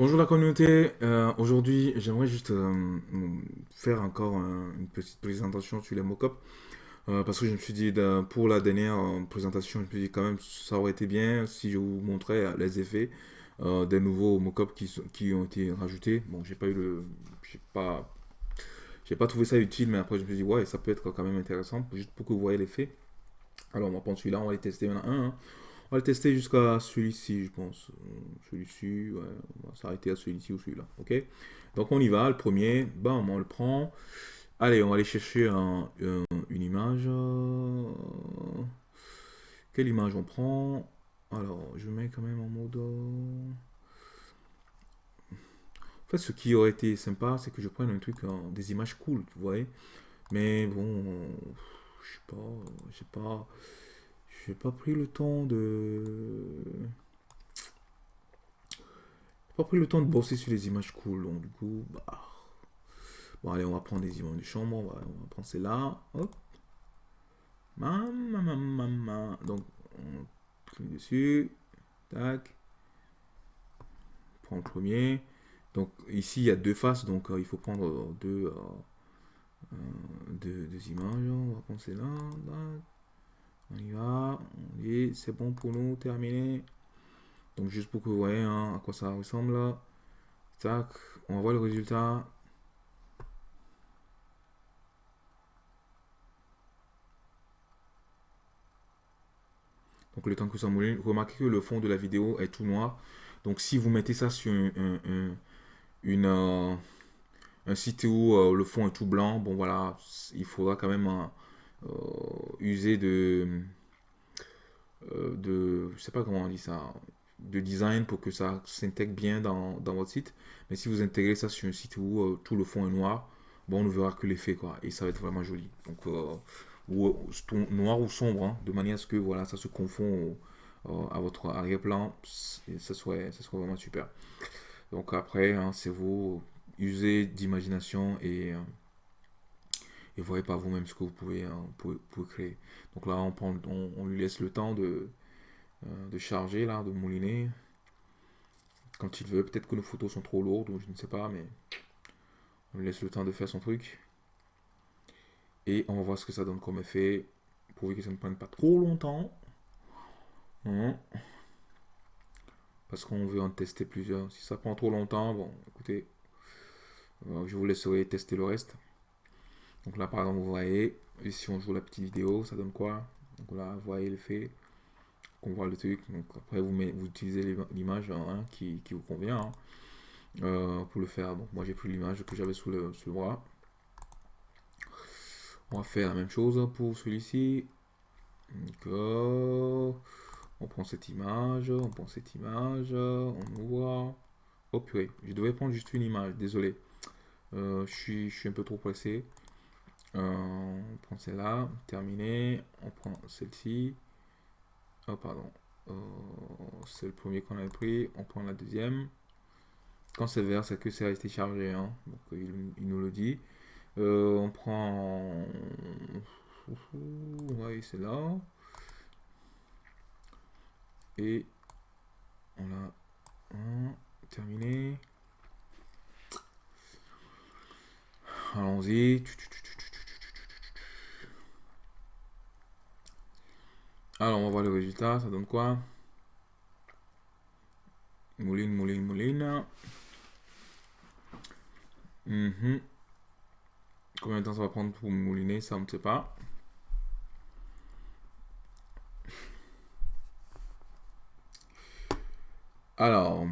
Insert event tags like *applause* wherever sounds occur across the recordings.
Bonjour la communauté, Euh, aujourd'hui j'aimerais juste euh, faire encore un- une petite présentation sur les mock-ups Euh, parce que je me suis dit pour la dernière présentation je me suis dit quand même ça aurait été bien si je vous montrais les effets des nouveaux mock-ups qui, ont été rajoutés. Bon j'ai pas eu le... j'ai pas... J'ai pas trouvé ça utile mais après je me suis dit ouais ça peut être quand même intéressant juste pour que vous voyez l'effet. Alors on va prendre celui-là, on va les tester, a un. hein. On va le tester jusqu'à celui-ci, je pense. Euh, Celui-ci, ouais, on va s'arrêter à celui-ci ou celui-là, ok? Donc on y va, le premier, bam, on le prend. Allez, on va aller chercher un- un- une image. Quelle image on prend? Alors, je mets quand même en mode... euh, En fait, ce qui aurait été sympa, c'est que je prenne un truc, euh, des images cool, tu vois. Mais bon, je sais pas, j'ai pas... J'ai pas pris le temps de... Pas pris le temps de bosser sur les images cool, donc du coup, bah... Bon, allez, on va prendre des images de chambre, on va, on va prendre celle-là, hop. Donc, on clique dessus, tac, prend le premier. Donc, ici, il y a deux faces, donc euh, il faut prendre euh, deux, euh, deux, deux images. On va prendre celle-là. On y va, dit c'est bon pour nous, terminé. Donc juste pour que vous voyez hein, à quoi ça ressemble là. Tac, on voit le résultat. Donc le temps que ça mouline, remarquez que le fond de la vidéo est tout noir. Donc si vous mettez ça sur un, un- un- euh, un site où euh, le fond est tout blanc, bon voilà, il faudra quand même euh, euh, user de euh, de, je sais pas comment on dit ça, de design pour que ça s'intègre bien dans, dans votre site. Mais si vous intégrez ça sur un site où euh, tout le fond est noir, bon, on ne verra que l'effet, quoi. Et ça va être vraiment joli. Donc, euh, ou, noir ou sombre, hein, de manière à ce que, voilà, ça se confond euh, à votre arrière-plan. Ça serait, ça vraiment super. Donc après, hein, c'est vous, usez d'imagination et, et voyez par vous-même ce que vous pouvez, pouvez créer. Donc là, on, prend, on, lui laisse le temps de, euh, de charger, là, de mouliner. Quand il veut, peut-être que nos photos sont trop lourdes, ou je ne sais pas, mais on lui laisse le temps de faire son truc. Et on va voir ce que ça donne comme effet, pourvu que ça ne prenne pas trop longtemps. Hein. Parce qu'on veut en tester plusieurs. Si ça prend trop longtemps, bon, écoutez, euh, je vous laisserai tester le reste. Donc là, par exemple, vous voyez, et si on joue la petite vidéo, ça donne quoi? Donc là, vous voyez l'effet, qu'on voit le truc. Donc après, vous, met- vous utilisez l'ima- l'image qui, vous convient hein, euh, pour le faire. Donc moi, j'ai pris l'image que j'avais sous le, sous le bras. On va faire la même chose pour celui-ci. Euh, on prend cette image, on prend cette image, on ouvre. Oh purée, je devais prendre juste une image, désolé. Euh, je suis, je suis un peu trop pressé. Euh, on prend celle-là, terminé. On prend celle-ci. Oh, pardon. Euh, c'est le premier qu'on avait pris. On prend la deuxième. Quand c'est vert, c'est que c'est resté chargé. hein. Donc, il, il nous le dit. Euh, on prend. Ouais, c'est là. Et on a un terminé. Allons-y. Alors, on va voir le résultat. Ça donne quoi? Mouline, mouline, mouline. Mhm. Combien de temps ça va prendre pour mouliner Ça, on ne sait pas. Alors,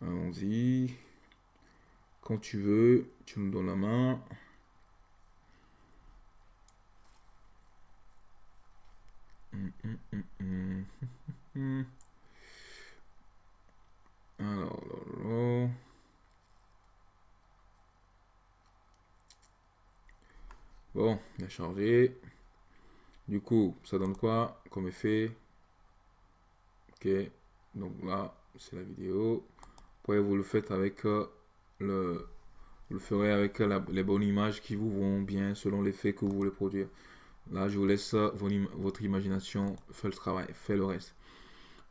allons-y. Quand tu veux, tu nous donnes la main. Hum, hum, hum. Alors, là. Bon, il a chargé. Du coup, ça donne quoi comme effet? Ok, donc là, c'est la vidéo. Après, vous le faites avec euh, le... Vous le ferez avec la- les bonnes images qui vous vont bien selon l'effet que vous voulez produire. Là, je vous laisse votre imagination faire le travail, faire le reste.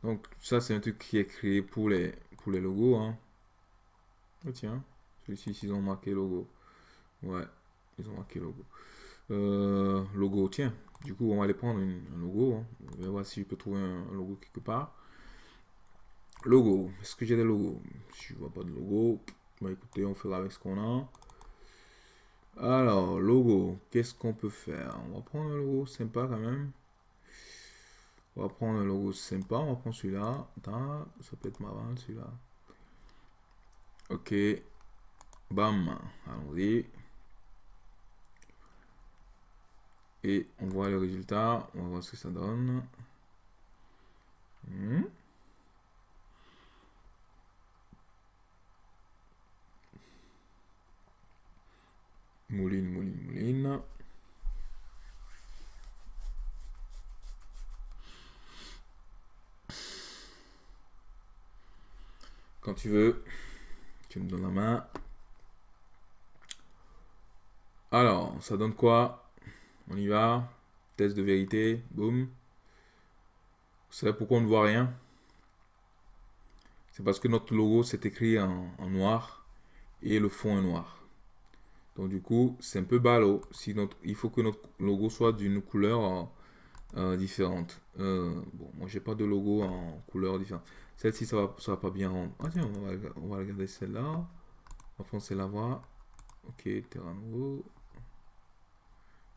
Donc ça c'est un truc qui est créé pour les, pour les logos. Hein. Oh tiens, celui-ci ils ont marqué logo. Ouais, ils ont marqué logo. Euh, logo, tiens. Du coup on va aller prendre un logo. Hein. On va voir si je peux trouver un, logo quelque part. Logo, est-ce que j'ai des logos? Si je vois pas de logo, bah écoutez, on fera avec ce qu'on a. Alors, logo, qu'est-ce qu'on peut faire? On va prendre un logo sympa quand même. On va prendre un logo sympa, on va prendre celui-là. Ça peut être marrant celui-là. Ok. Bam. Allons-y. Et on voit le résultat. On va voir ce que ça donne. Hmm. Mouline, mouline, mouline. Tu veux, tu me donnes la main. Alors, ça donne quoi? On y va. Test de vérité. Boum. Vous savez pourquoi on ne voit rien? C'est parce que notre logo s'est écrit en, noir et le fond est noir. Donc du coup, c'est un peu ballot. Si notre, il faut que notre logo soit d'une couleur euh, différente. Euh, bon, moi j'ai pas de logo en couleur différente. Celle-ci, ça va, ça va pas bien rendre. Ah tiens, on va, on va regarder celle-là. On va prendre celle-là, voir. Ok, terrain nouveau.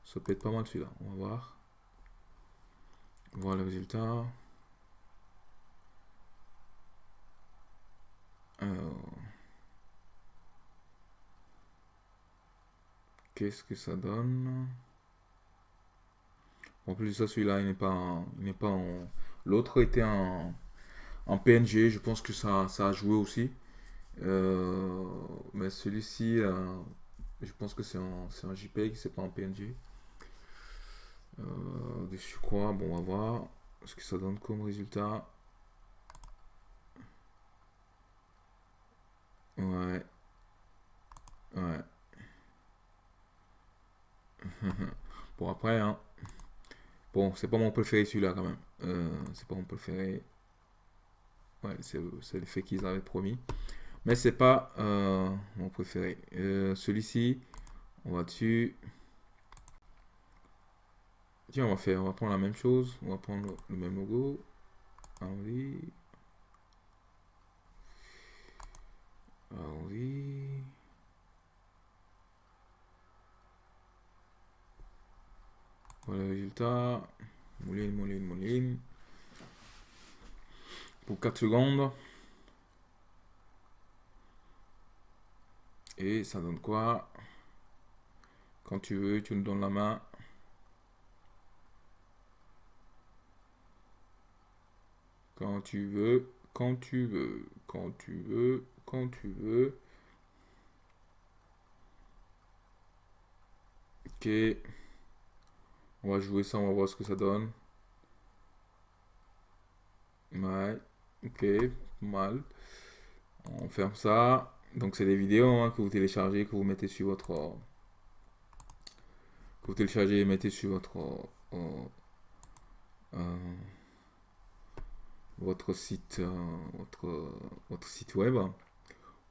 Ça peut être pas mal celui-là. On va voir. Voir le résultat. Alors. Qu'est-ce que ça donne? En plus de ça, celui-là, il n'est pas, il n'est pas en... L'autre était en en PNG, je pense que ça, ça a joué aussi. Euh, mais celui-ci, euh, je pense que c'est un, un JPEG, c'est pas en PNG. Euh, dessus quoi? Bon, on va voir ce que ça donne comme résultat. Ouais. Ouais. *laughs* bon, après, hein. Bon, c'est pas mon préféré celui-là quand même. Euh, c'est pas mon préféré c'est l'effet qu'ils avaient promis. Mais c'est pas euh, mon préféré. Euh, celui-ci, on va dessus. Tiens, on va faire, on va prendre la même chose. On va prendre le même logo. Allons-y. Allons-y. Voilà le résultat. Mouline, mouline, mouline pour 4 secondes. Et ça donne quoi? Quand tu veux, tu nous donnes la main. Quand tu veux, quand tu veux, quand tu veux, quand tu veux. Ok. On va jouer ça, on va voir ce que ça donne. Ouais. Ok, mal. On ferme ça. Donc c'est des vidéos hein, que vous téléchargez, que vous mettez sur votre... Que vous téléchargez et mettez sur votre... Euh, euh, votre site euh, votre, votre site web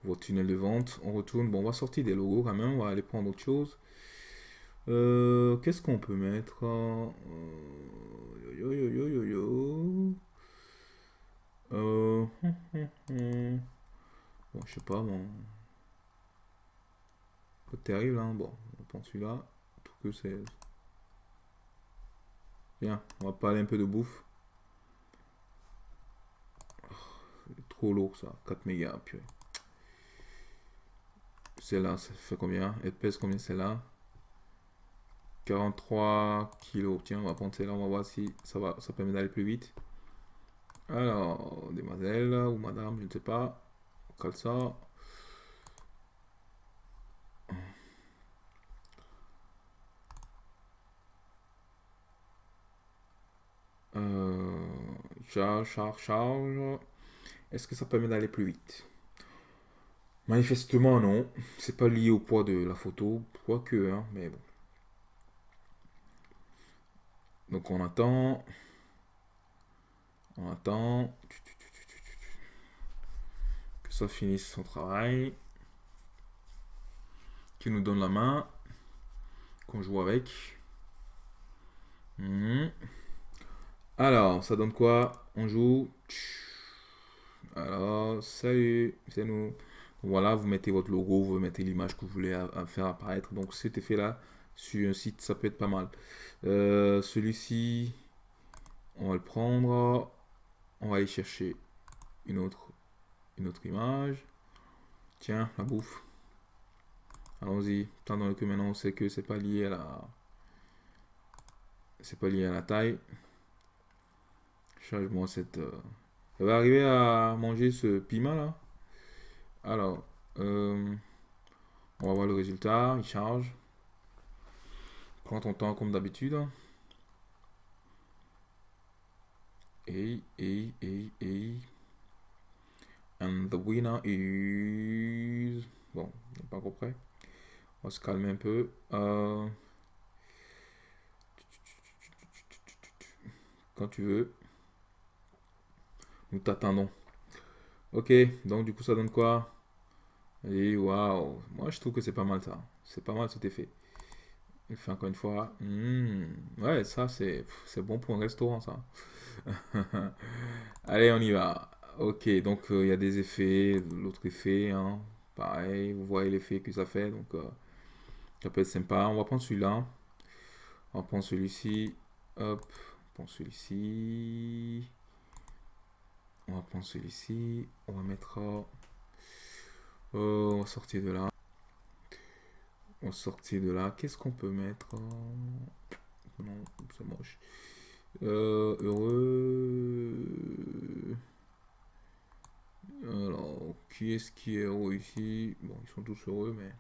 votre tunnel de vente on retourne bon on va sortir des logos quand même on va aller prendre autre chose qu'est-ce qu'on peut mettre yo, yo, yo, yo, yo. Euh... *laughs* Bon, je sais pas, bon. Pas terrible, hein. Bon, on prend celui-là. Tout que c'est... Bien, on va parler un peu de bouffe. Oh, trop lourd, ça. 4 mégas, puis... Celle-là, ça fait combien? Elle pèse combien celle-là? 43 kilos. Tiens, on va prendre celle-là, on va voir si ça va, ça permet d'aller plus vite. Alors, demoiselle ou madame, je ne sais pas. On ça. Euh, charge, charge, charge. Est-ce que ça permet d'aller plus vite? Manifestement, non. C'est pas lié au poids de la photo. Quoique, hein, mais bon. Donc on attend. On attend que ça finisse son travail. Qui nous donne la main. Qu'on joue avec. Hmm. Alors, ça donne quoi? On joue. Alors, salut, c'est nous. Voilà, vous mettez votre logo, vous mettez l'image que vous voulez faire apparaître. Donc cet effet-là, sur un site, ça peut être pas mal. Euh, celui-ci, on va le prendre. On va aller chercher une autre, une autre image. Tiens, la bouffe. Allons-y. Tant que maintenant on sait que c'est pas lié à la. C'est pas lié à la taille. Change-moi cette. Euh, elle va arriver à manger ce piment là. Alors, euh, on va voir le résultat. Il charge. Prends ton temps comme d'habitude. Et, et, et, et. And the winner is. Bon, pas encore prêt. On se calmer un peu. Euh, quand tu veux. Nous t'attendons. Ok, donc du coup ça donne quoi? Et waouh, moi je trouve que c'est pas mal ça. C'est pas mal cet effet. Fait encore une fois. Hmm, ouais, ça c'est bon pour un restaurant ça. *laughs* Allez, on y va. Ok, donc euh, il y a des effets, l'autre effet, hein, pareil, vous voyez l'effet que ça fait, donc euh, ça peut être sympa. On va prendre celui-là. On va prendre celui-ci. Hop, on prend celui-ci. On va prendre celui-ci. On va mettre... Euh, on va sortir de là. On de là. Qu'est-ce qu'on peut mettre Non, c'est moche. Euh, heureux. Alors, qui est-ce qui est heureux ici? Bon, ils sont tous heureux, mais...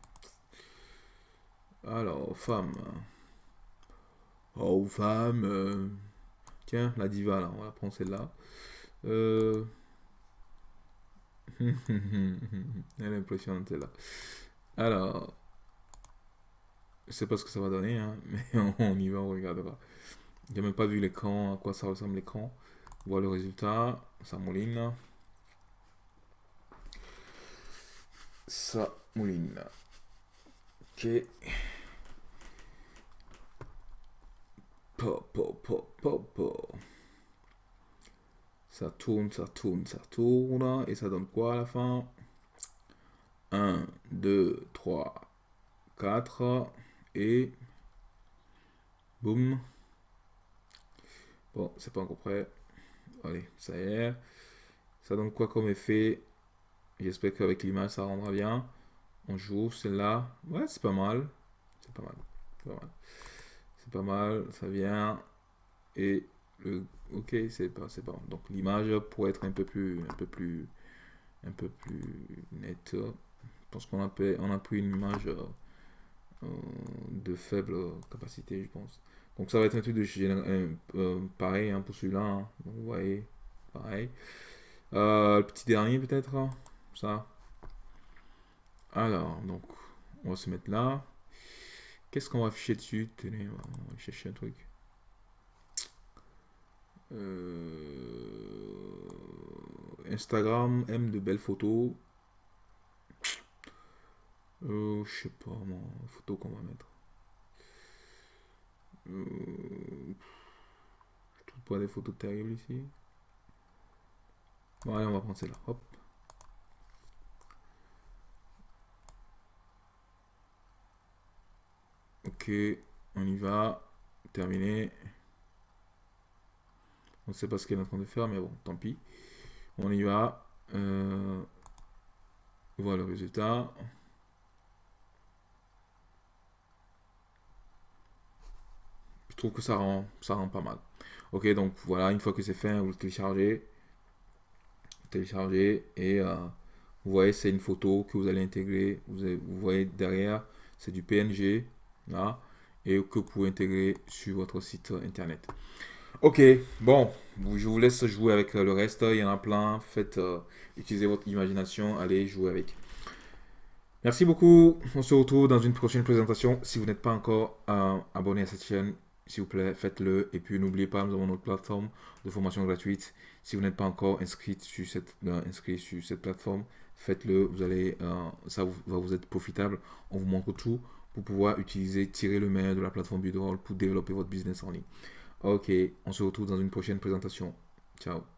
Alors, femme. Oh, femme. Tiens, la diva, là. On va prendre celle-là. Euh... *laughs* Elle est impressionnante là. Alors, je sais pas ce que ça va donner, hein, *laughs* mais on y va, on regardera. J'ai même pas vu l'écran, à quoi ça ressemble l'écran. Voilà le résultat, ça mouline. Ça mouline. Ok. Pop, pop, pop, pop, pop. Ça tourne, ça tourne, ça tourne. Et ça donne quoi à la fin? 1, 2, 3, 4. Et... Boum. Bon, c'est pas encore prêt. Allez, ça y est. Ça donne quoi comme effet? J'espère qu'avec l'image, ça rendra bien. On joue celle-là. Ouais, c'est pas mal. C'est pas mal. C'est pas mal. Ça vient. Et ok, c'est pas, c'est pas. Donc l'image pourrait être un peu plus, un peu plus, un peu plus nette. Parce qu'on a, on a pris une image euh, de faible capacité, je pense. Donc ça va être un truc de euh, euh, pareil hein, pour celui-là. Hein. vous voyez, pareil. le petit dernier peut-être, hein, ça. Alors, donc, on va se mettre là. Qu'est-ce qu'on va afficher dessus? Tenez, on va chercher un truc. Euh, Instagram aime de belles photos. Euh, je sais pas, moi, photo qu'on va mettre. Euh, je trouve pas des photos terribles ici. Bon, allez, on va prendre celle-là. Hop. Ok, on y va. Terminé. On ne sait pas ce qu'elle est en train de faire, mais bon, tant pis. On y va. Euh, voilà le résultat. Que ça rend, ça rend pas mal. Ok, donc voilà, une fois que c'est fait, vous le téléchargez. téléchargez et euh, vous voyez, c'est une photo que vous allez intégrer. Vous, vous voyez derrière, c'est du PNG là et que vous pouvez intégrer sur votre site internet. Ok, bon, je vous laisse jouer avec le reste. Il y en a plein. Faites, euh, utilisez votre imagination. Allez jouer avec. Merci beaucoup. On se retrouve dans une prochaine présentation. Si vous n'êtes pas encore euh, abonné à cette chaîne, s'il vous plaît, faites-le. Et puis n'oubliez pas, nous avons notre plateforme de formation gratuite. Si vous n'êtes pas encore inscrit sur cette, euh, inscrit sur cette plateforme, faites-le. Vous allez, euh, ça va vous être profitable. On vous montre tout pour pouvoir utiliser, tirer le meilleur de la plateforme Buildroll pour développer votre business en ligne. Ok, on se retrouve dans une prochaine présentation. Ciao.